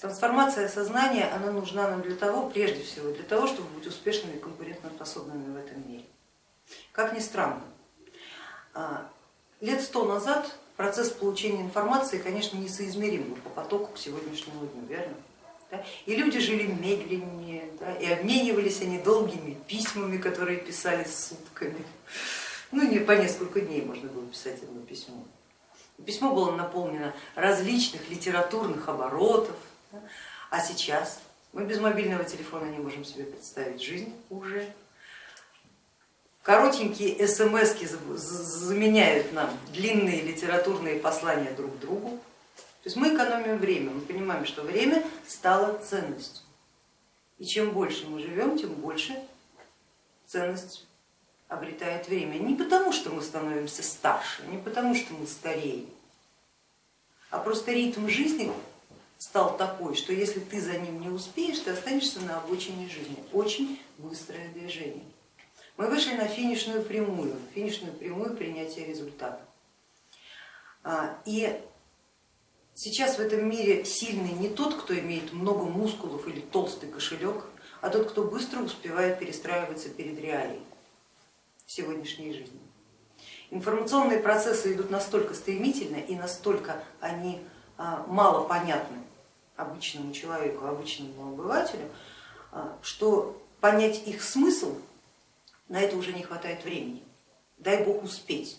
Трансформация сознания, она нужна нам для того, прежде всего, для того, чтобы быть успешными и конкурентоспособными в этом мире. Как ни странно, а, лет сто назад процесс получения информации, конечно, несоизмерим по потоку к сегодняшнему дню, верно? И люди жили медленнее, да? и обменивались они долгими письмами, которые писали сутками. Ну, не по несколько дней можно было писать одно письмо. Письмо было наполнено различных литературных оборотов. А сейчас мы без мобильного телефона не можем себе представить жизнь уже. Коротенькие смс заменяют нам длинные литературные послания друг другу. То есть мы экономим время, мы понимаем, что время стало ценностью. И чем больше мы живем, тем больше ценность обретает время. Не потому, что мы становимся старше, не потому, что мы стареем, а просто ритм жизни стал такой, что если ты за ним не успеешь, ты останешься на обочине жизни. Очень быстрое движение. Мы вышли на финишную прямую, финишную прямую принятия результата. А, и сейчас в этом мире сильный не тот, кто имеет много мускулов или толстый кошелек, а тот, кто быстро успевает перестраиваться перед реалией сегодняшней жизни. Информационные процессы идут настолько стремительно и настолько они а, мало понятны обычному человеку, обычному обывателю, а, что понять их смысл на это уже не хватает времени. Дай бог успеть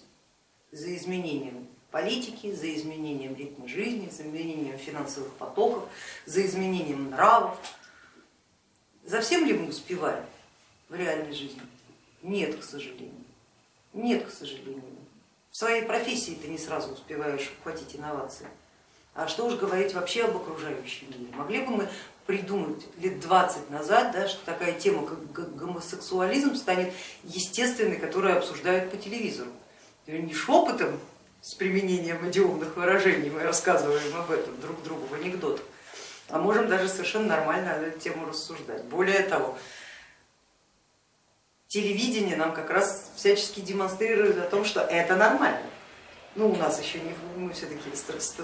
за изменением политики, за изменением ритма жизни, за изменением финансовых потоков, за изменением нравов. За всем ли мы успеваем в реальной жизни? Нет, к сожалению. Нет, к сожалению. В своей профессии ты не сразу успеваешь ухватить инновации. А что уж говорить вообще об окружающем мире. Могли бы мы придумать лет 20 назад, да, что такая тема, как гомосексуализм, станет естественной, которую обсуждают по телевизору. Не шепотом с применением идиомных выражений мы рассказываем об этом друг другу в анекдотах, а можем даже совершенно нормально эту тему рассуждать. Более того, телевидение нам как раз всячески демонстрирует о том, что это нормально. Ну, у нас еще не, мы все-таки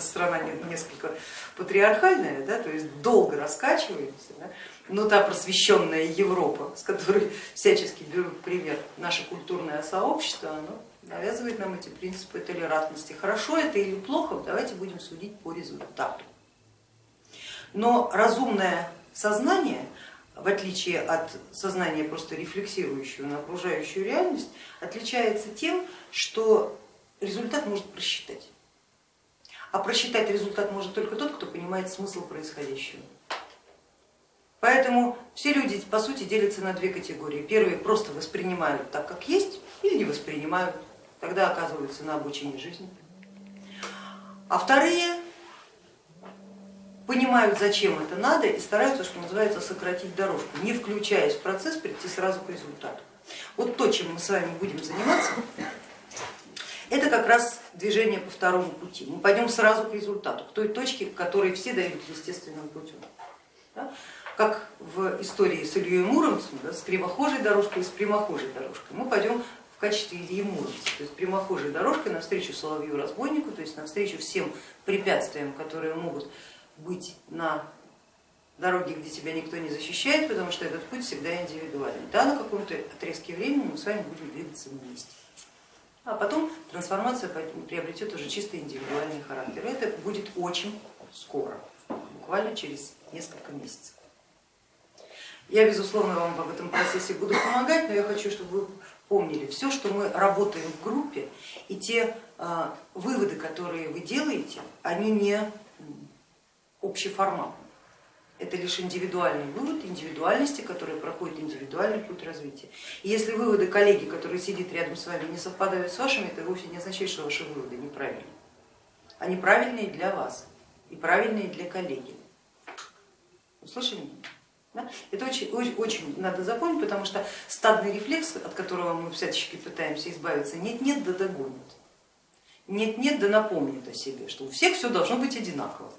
страна несколько патриархальная, да, то есть долго раскачиваемся, да, но та просвещенная Европа, с которой всячески берут пример наше культурное сообщество, оно навязывает нам эти принципы толерантности. Хорошо это или плохо, давайте будем судить по результату. Но разумное сознание, в отличие от сознания просто рефлексирующего на окружающую реальность, отличается тем, что результат может просчитать. А просчитать результат может только тот, кто понимает смысл происходящего. Поэтому все люди по сути делятся на две категории. Первые просто воспринимают так, как есть, или не воспринимают, тогда оказываются на обучении жизни. А вторые понимают, зачем это надо и стараются, что называется, сократить дорожку, не включаясь в процесс, прийти сразу к результату. Вот то, чем мы с вами будем заниматься, это как раз движение по второму пути. Мы пойдем сразу к результату, к той точке, к которой все дойдут естественным путем. Да? Как в истории с Ильей Муромцем, да, с кривохожей дорожкой и с прямохожей дорожкой. Мы пойдем в качестве Ильи Муромца, то есть прямохожей дорожкой навстречу соловью-разбойнику, то есть навстречу всем препятствиям, которые могут быть на дороге, где тебя никто не защищает, потому что этот путь всегда индивидуальный. Да, на каком-то отрезке времени мы с вами будем двигаться вместе а потом трансформация приобретет уже чисто индивидуальный характер. Это будет очень скоро, буквально через несколько месяцев. Я, безусловно, вам в этом процессе буду помогать, но я хочу, чтобы вы помнили, все, что мы работаем в группе, и те а, выводы, которые вы делаете, они не общеформатные это лишь индивидуальный вывод индивидуальности, которая проходит индивидуальный путь развития. И если выводы коллеги, которые сидит рядом с вами, не совпадают с вашими, это вовсе не означает, что ваши выводы неправильные. Они правильные для вас и правильные для коллеги. Услышали меня? Да? Это очень, очень, очень надо запомнить, потому что стадный рефлекс, от которого мы всячески пытаемся избавиться, нет-нет да догонит. Нет-нет да напомнит о себе, что у всех все должно быть одинаково.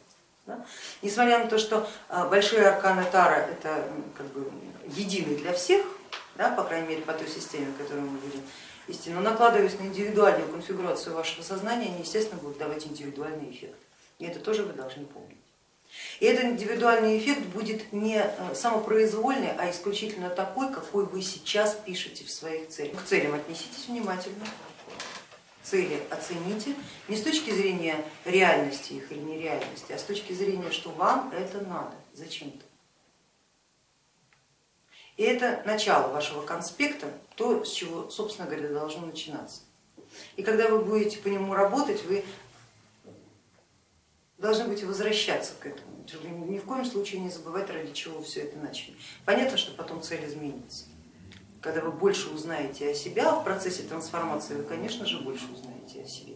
Да? Несмотря на то, что а, большие арканы Тара это как бы единый для всех, да, по крайней мере по той системе, которую мы будем вести, но накладываясь на индивидуальную конфигурацию вашего сознания, они естественно будут давать индивидуальный эффект. И это тоже вы должны помнить. И этот индивидуальный эффект будет не э, самопроизвольный, а исключительно такой, какой вы сейчас пишете в своих целях. К целям отнеситесь внимательно, цели оцените не с точки зрения реальности их или нереальности, а с точки зрения, что вам это надо зачем-то. И это начало вашего конспекта, то, с чего, собственно говоря, должно начинаться. И когда вы будете по нему работать, вы должны будете возвращаться к этому, ни в коем случае не забывать, ради чего все это начали. Понятно, что потом цель изменится. Когда вы больше узнаете о себе, а в процессе трансформации вы, конечно же, больше узнаете о себе.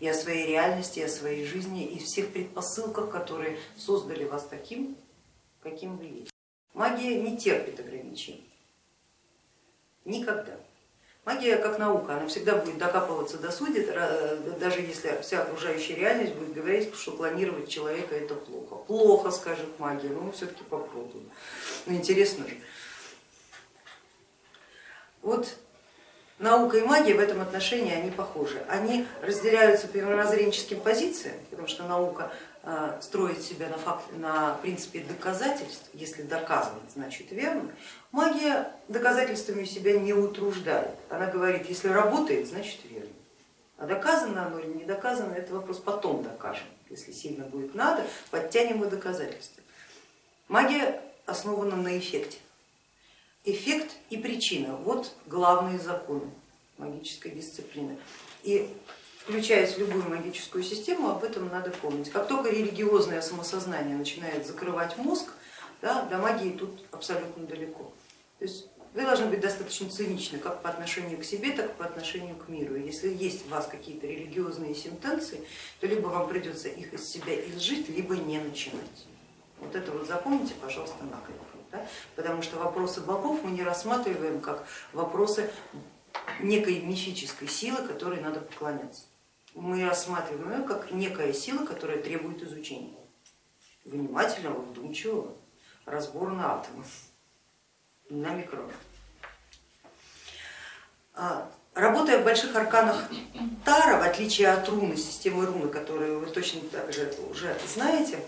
И о своей реальности, и о своей жизни, и всех предпосылках, которые создали вас таким, каким вы есть. Магия не терпит ограничений. Никогда. Магия как наука, она всегда будет докапываться до сути, даже если вся окружающая реальность будет говорить, что клонировать человека это плохо. Плохо, скажет магия, но мы все-таки попробуем. Ну интересно же. Вот наука и магия в этом отношении они похожи. Они разделяются по мировоззренческим позициям, потому что наука а, строит себя на, факт, на принципе доказательств, если доказано, значит верно. Магия доказательствами себя не утруждает. Она говорит, если работает, значит верно. А доказано оно или не доказано, это вопрос потом докажем. Если сильно будет надо, подтянем и доказательства. Магия основана на эффекте. Эффект и причина, вот главные законы магической дисциплины. И включаясь в любую магическую систему, об этом надо помнить. Как только религиозное самосознание начинает закрывать мозг, да, до магии тут абсолютно далеко. То есть вы должны быть достаточно циничны как по отношению к себе, так и по отношению к миру. Если есть у вас какие-то религиозные сентенции, то либо вам придется их из себя изжить, либо не начинать. Вот это вот запомните, пожалуйста, накрепко. Да? Потому что вопросы богов мы не рассматриваем как вопросы некой мифической силы, которой надо поклоняться мы рассматриваем ее как некая сила, которая требует изучения, внимательного, вдумчивого разбора на атомы, на микроны. А, работая в больших арканах Тара, в отличие от руны, системы руны, которую вы точно так же уже знаете,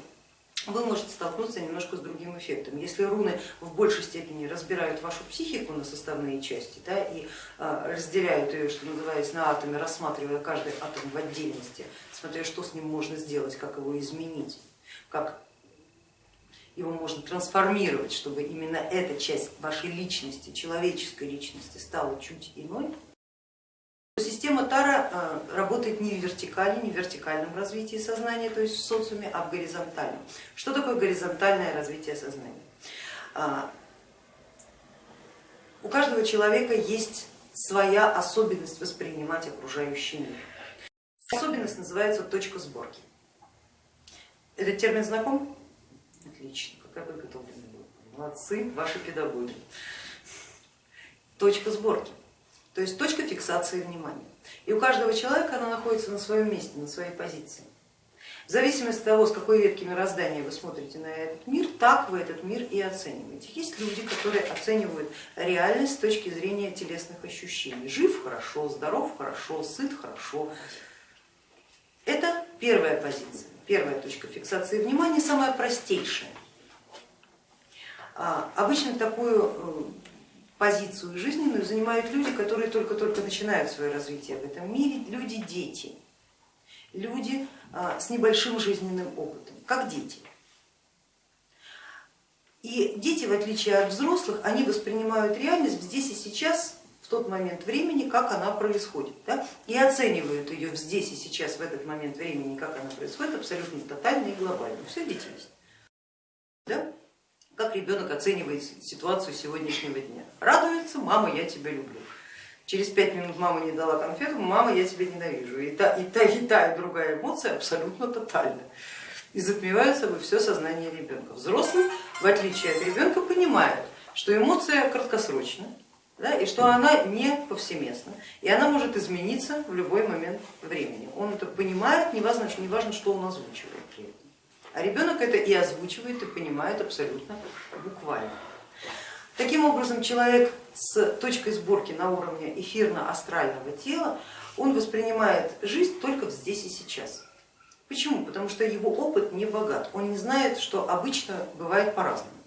вы можете столкнуться немножко с другим эффектом. Если руны в большей степени разбирают вашу психику на составные части да, и а, разделяют ее, что называется, на атомы, рассматривая каждый атом в отдельности, смотря что с ним можно сделать, как его изменить, как его можно трансформировать, чтобы именно эта часть вашей личности, человеческой личности стала чуть иной, Система Тара э, работает не в вертикали, не в вертикальном развитии сознания, то есть в социуме, а в горизонтальном. Что такое горизонтальное развитие сознания? А, у каждого человека есть своя особенность воспринимать окружающий мир. Особенность называется точка сборки. Этот термин знаком? Отлично, какая подготовленная Молодцы, ваши педагоги. Точка сборки то есть точка фиксации внимания. И у каждого человека она находится на своем месте, на своей позиции. В зависимости от того, с какой ветки мироздания вы смотрите на этот мир, так вы этот мир и оцениваете. Есть люди, которые оценивают реальность с точки зрения телесных ощущений. Жив хорошо, здоров хорошо, сыт хорошо. Это первая позиция, первая точка фиксации внимания, самая простейшая. А, обычно такую э, позицию жизненную занимают люди, которые только-только начинают свое развитие в этом мире, люди-дети, люди а, с небольшим жизненным опытом, как дети. И дети, в отличие от взрослых, они воспринимают реальность здесь и сейчас, в тот момент времени, как она происходит, да? и оценивают ее здесь и сейчас, в этот момент времени, как она происходит, абсолютно тотально и глобально. Все дети есть. Да? Как ребенок оценивает ситуацию сегодняшнего дня. Радуется, мама, я тебя люблю. Через пять минут мама не дала конфету, мама, я тебя ненавижу. И та, и та, и та, и другая эмоция абсолютно тотальна. И затмевают собой все сознание ребенка. Взрослый, в отличие от ребенка, понимает, что эмоция краткосрочна, да, и что она не повсеместна, и она может измениться в любой момент времени. Он это понимает, не важно, не важно что он озвучивает при этом. А ребенок это и озвучивает, и понимает абсолютно буквально. Таким образом, человек с точкой сборки на уровне эфирно-астрального тела, он воспринимает жизнь только здесь и сейчас. Почему? Потому что его опыт не богат, он не знает, что обычно бывает по-разному.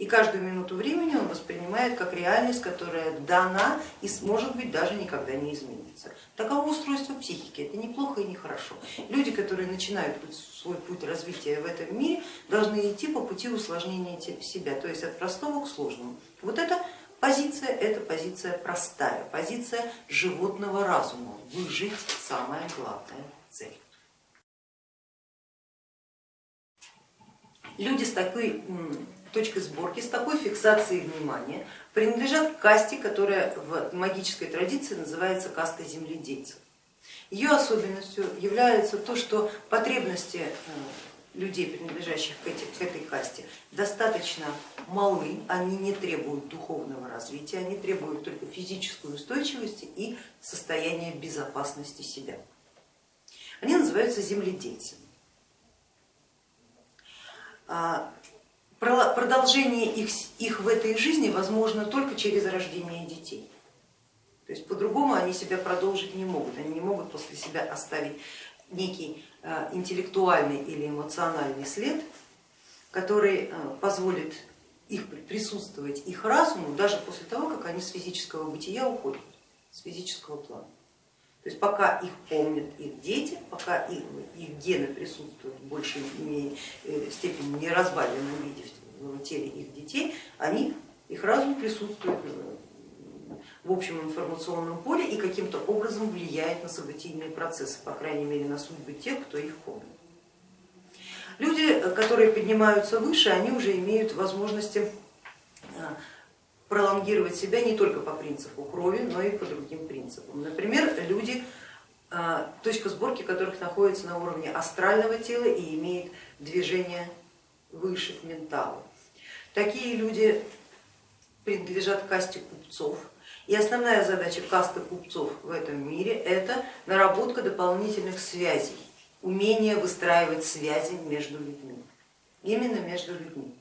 И каждую минуту времени он воспринимает как реальность, которая дана и может быть даже никогда не изменится. Таково устройство психики, это неплохо и нехорошо. Люди, которые начинают свой путь развития в этом мире, должны идти по пути усложнения себя, то есть от простого к сложному. Вот эта позиция, это позиция простая, позиция животного разума, выжить самая главная цель. Люди с такой точкой сборки, с такой фиксацией внимания принадлежат к касте, которая в магической традиции называется кастой земледельцев. Ее особенностью является то, что потребности э, людей, принадлежащих к, этой касте, достаточно малы, они не требуют духовного развития, они требуют только физической устойчивости и состояния безопасности себя. Они называются земледельцами. Продолжение их, их в этой жизни возможно только через рождение детей. То есть по-другому они себя продолжить не могут, они не могут после себя оставить некий э, интеллектуальный или эмоциональный след, который э, позволит их присутствовать их разуму даже после того, как они с физического бытия уходят, с физического плана. То есть пока их помнят их дети, пока их, их гены присутствуют в большей э, степени не разбавленном виде в теле их детей, они, их разум присутствует э, в общем информационном поле и каким-то образом влияет на событийные процессы, по крайней мере на судьбы тех, кто их помнит. Люди, которые поднимаются выше, они уже имеют возможности э, пролонгировать себя не только по принципу крови, но и по другим принципам. Например, люди, а, точка сборки которых находится на уровне астрального тела и имеет движение выше к менталу. Такие люди принадлежат касте купцов. И основная задача касты купцов в этом мире это наработка дополнительных связей, умение выстраивать связи между людьми, именно между людьми.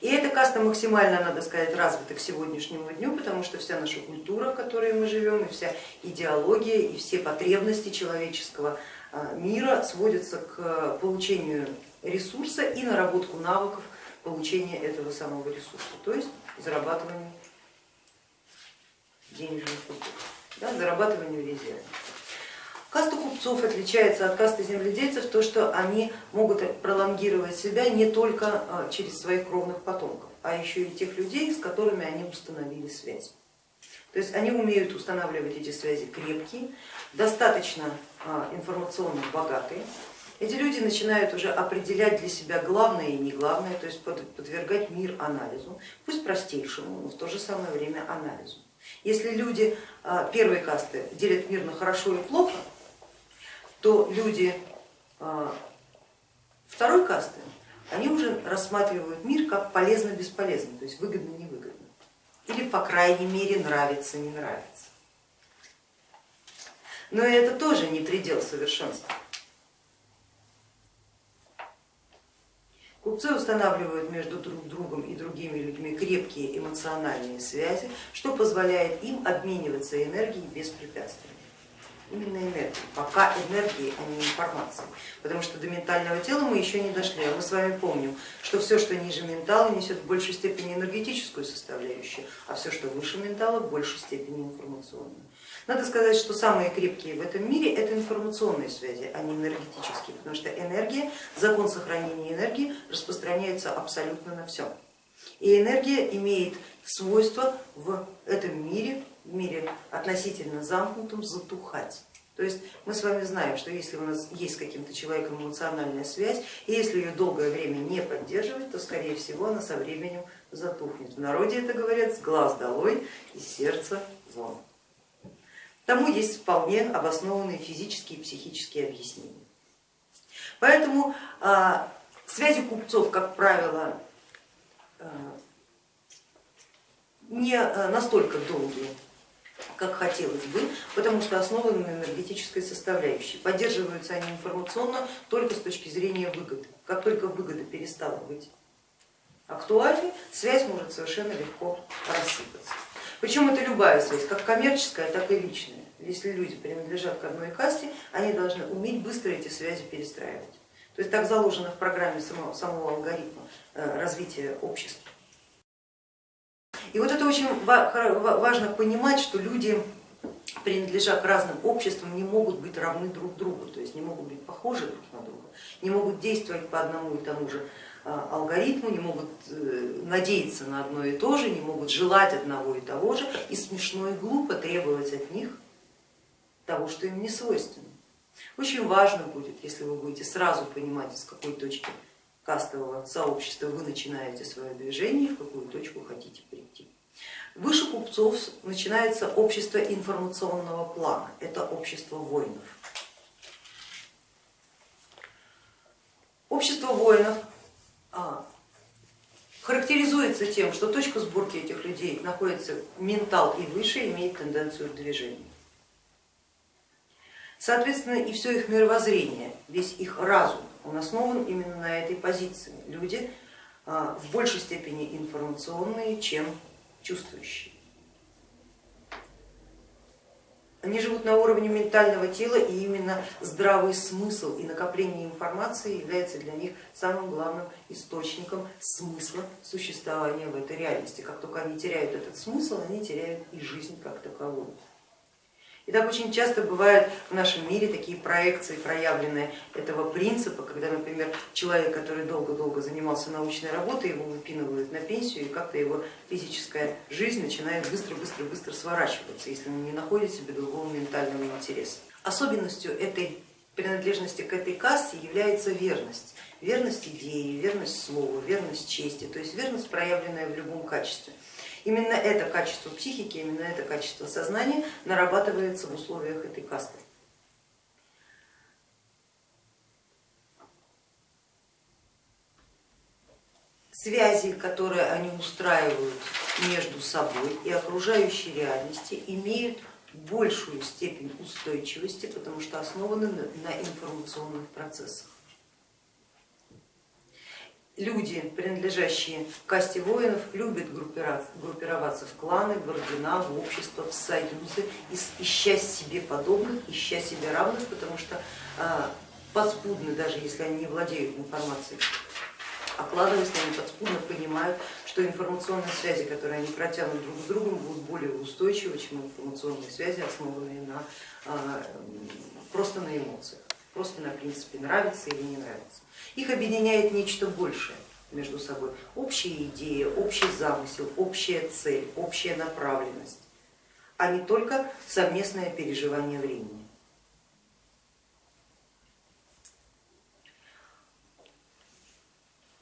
И эта каста максимально, надо сказать, развита к сегодняшнему дню, потому что вся наша культура, в которой мы живем, и вся идеология, и все потребности человеческого а, мира сводятся к получению ресурса и наработку навыков получения этого самого ресурса, то есть зарабатыванию денежных культур, да, зарабатыванию резерва. Каста купцов отличается от касты земледельцев то, что они могут пролонгировать себя не только а, через своих кровных потомков, а еще и тех людей, с которыми они установили связь. То есть они умеют устанавливать эти связи крепкие, достаточно а, информационно богатые. Эти люди начинают уже определять для себя главное и не главное, то есть подвергать мир анализу, пусть простейшему, но в то же самое время анализу. Если люди а, первой касты делят мир на хорошо и плохо, то люди а, второй касты, они уже рассматривают мир как полезно-бесполезно, то есть выгодно-невыгодно. Или по крайней мере нравится-не нравится. Но это тоже не предел совершенства. Купцы устанавливают между друг другом и другими людьми крепкие эмоциональные связи, что позволяет им обмениваться энергией беспрепятственно именно энергии, пока энергии, а не информации, потому что до ментального тела мы еще не дошли, а мы с вами помним, что все, что ниже ментала, несет в большей степени энергетическую составляющую, а все, что выше ментала, в большей степени информационную. Надо сказать, что самые крепкие в этом мире это информационные связи, а не энергетические, потому что энергия, закон сохранения энергии распространяется абсолютно на все. И энергия имеет свойство в этом мире в мире относительно замкнутом затухать. То есть мы с вами знаем, что если у нас есть с каким-то человеком эмоциональная связь, и если ее долгое время не поддерживать, то скорее всего она со временем затухнет. В народе это говорят с глаз долой и сердце вон. Тому есть вполне обоснованные физические и психические объяснения. Поэтому а, связи купцов, как правило, а, не а, настолько долгие, как хотелось бы, потому что основаны на энергетической составляющей. Поддерживаются они информационно только с точки зрения выгоды. Как только выгода перестала быть актуальной, связь может совершенно легко рассыпаться. Причем это любая связь, как коммерческая, так и личная. если люди принадлежат к одной касте, они должны уметь быстро эти связи перестраивать. То есть так заложено в программе самого, самого алгоритма э, развития общества. И вот это очень важно понимать, что люди, принадлежа к разным обществам, не могут быть равны друг другу, то есть не могут быть похожи друг на друга, не могут действовать по одному и тому же а, алгоритму, не могут э, надеяться на одно и то же, не могут желать одного и того же, и смешно и глупо требовать от них того, что им не свойственно. Очень важно будет, если вы будете сразу понимать, с какой точки кастового сообщества вы начинаете свое движение, в какую точку хотите прийти. Выше купцов начинается общество информационного плана, это общество воинов. Общество воинов а, характеризуется тем, что точка сборки этих людей находится ментал и выше, имеет тенденцию к движению. Соответственно, и все их мировоззрение, весь их разум, он основан именно на этой позиции. Люди а, в большей степени информационные, чем чувствующие. Они живут на уровне ментального тела, и именно здравый смысл и накопление информации является для них самым главным источником смысла существования в этой реальности. Как только они теряют этот смысл, они теряют и жизнь как таковую. И так очень часто бывают в нашем мире такие проекции, проявленные этого принципа, когда, например, человек, который долго-долго занимался научной работой, его выпинывают на пенсию, и как-то его физическая жизнь начинает быстро-быстро-быстро сворачиваться, если он не находит себе другого ментального интереса. Особенностью этой принадлежности к этой касте является верность. Верность идеи, верность слова, верность чести, то есть верность, проявленная в любом качестве. Именно это качество психики, именно это качество сознания нарабатывается в условиях этой касты. Связи, которые они устраивают между собой и окружающей реальности, имеют большую степень устойчивости, потому что основаны на информационных процессах люди, принадлежащие касте воинов, любят группироваться в кланы, в ордена, в общества, в союзы, ища себе подобных, ища себе равных, потому что а, подспудно, даже если они не владеют информацией, окладываясь, они подспудно понимают, что информационные связи, которые они протянут друг с другом, будут более устойчивы, чем информационные связи, основанные на, а, просто на эмоциях, просто на принципе нравится или не нравится. Их объединяет нечто большее между собой, общая идея, общий замысел, общая цель, общая направленность, а не только совместное переживание времени.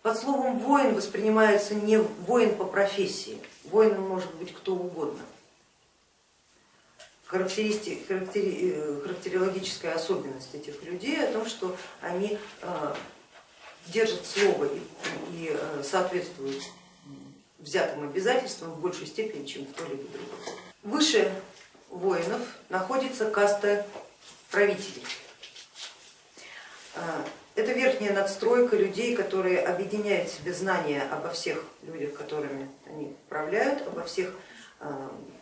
Под словом воин воспринимается не воин по профессии, воином может быть кто угодно. Характери, э, характерологическая особенность этих людей о том, что они э, держат слово и, и э, соответствуют взятым обязательствам в большей степени, чем кто-либо другой. Выше воинов находится каста правителей. Это верхняя надстройка людей, которые объединяют в себе знания обо всех людях, которыми они управляют, обо всех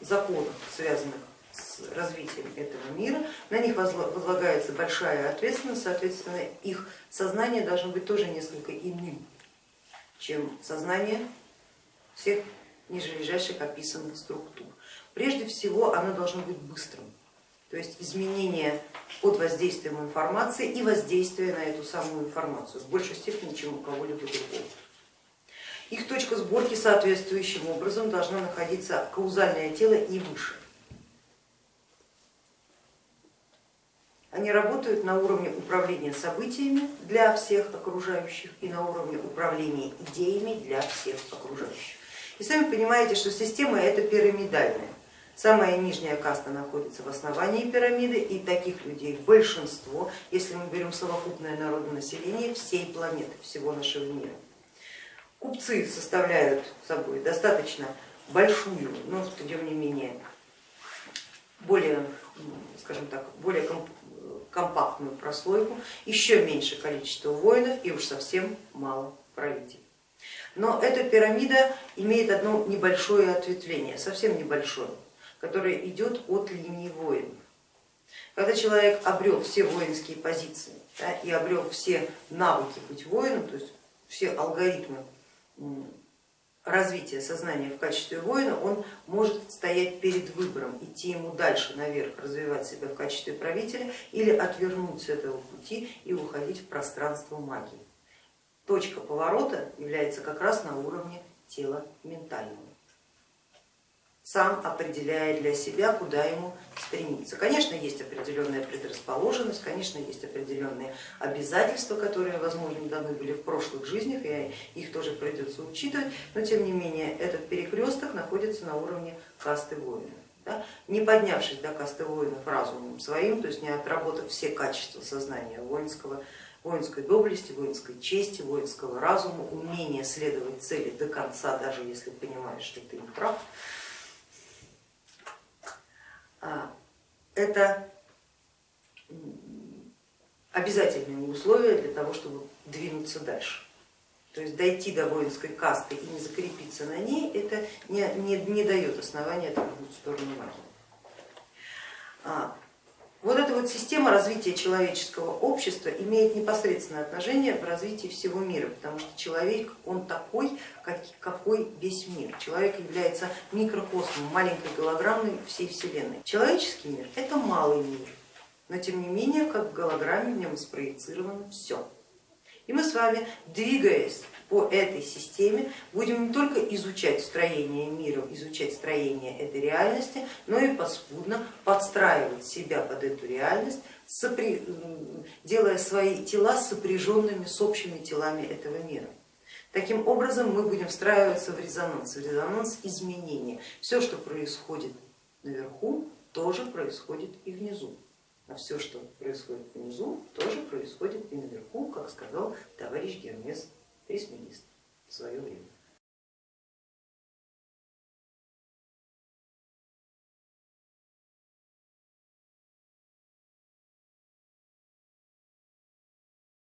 законах, связанных с развитием этого мира, на них возлагается большая ответственность, соответственно их сознание должно быть тоже несколько иным, чем сознание всех нижележащих описанных структур. Прежде всего оно должно быть быстрым, то есть изменение под воздействием информации и воздействие на эту самую информацию в большей степени, чем у кого-либо другого. Их точка сборки соответствующим образом должна находиться каузальное тело и выше. Они работают на уровне управления событиями для всех окружающих и на уровне управления идеями для всех окружающих. И сами понимаете, что система это пирамидальная. Самая нижняя каста находится в основании пирамиды и таких людей большинство, если мы берем совокупное народонаселение всей планеты, всего нашего мира. Купцы составляют собой достаточно большую, но тем не менее более, скажем так, более компактную прослойку, еще меньше количество воинов и уж совсем мало правителей. Но эта пирамида имеет одно небольшое ответвление, совсем небольшое, которое идет от линии воинов. Когда человек обрел все воинские позиции да, и обрел все навыки быть воином, то есть все алгоритмы развития сознания в качестве воина, он может стоять перед выбором, идти ему дальше наверх, развивать себя в качестве правителя или отвернуть с этого пути и уходить в пространство магии. Точка поворота является как раз на уровне тела ментального сам определяя для себя, куда ему стремиться. Конечно, есть определенная предрасположенность, конечно, есть определенные обязательства, которые, возможно, даны были в прошлых жизнях, и их тоже придется учитывать, но тем не менее этот перекресток находится на уровне касты воина. Да? Не поднявшись до касты воинов разумом своим, то есть не отработав все качества сознания воинского, воинской доблести, воинской чести, воинского разума, умение следовать цели до конца, даже если понимаешь, что ты не прав, это обязательные условия для того, чтобы двинуться дальше. То есть дойти до воинской касты и не закрепиться на ней, это не, не, не дает основания отвернуть в сторону магии. Вот эта вот система развития человеческого общества имеет непосредственное отношение в развитии всего мира, потому что человек, он такой, какой весь мир. Человек является микрокосмом, маленькой голограммой всей Вселенной. Человеческий мир это малый мир, но тем не менее, как в голограмме в нем спроецировано все. И мы с вами, двигаясь по этой системе, будем не только изучать строение мира, изучать строение этой реальности, но и поспудно подстраивать себя под эту реальность, делая свои тела сопряженными с общими телами этого мира. Таким образом мы будем встраиваться в резонанс, в резонанс изменения. Все, что происходит наверху, тоже происходит и внизу а все, что происходит внизу, тоже происходит и наверху, как сказал товарищ Гермес Трисмегист в свое время.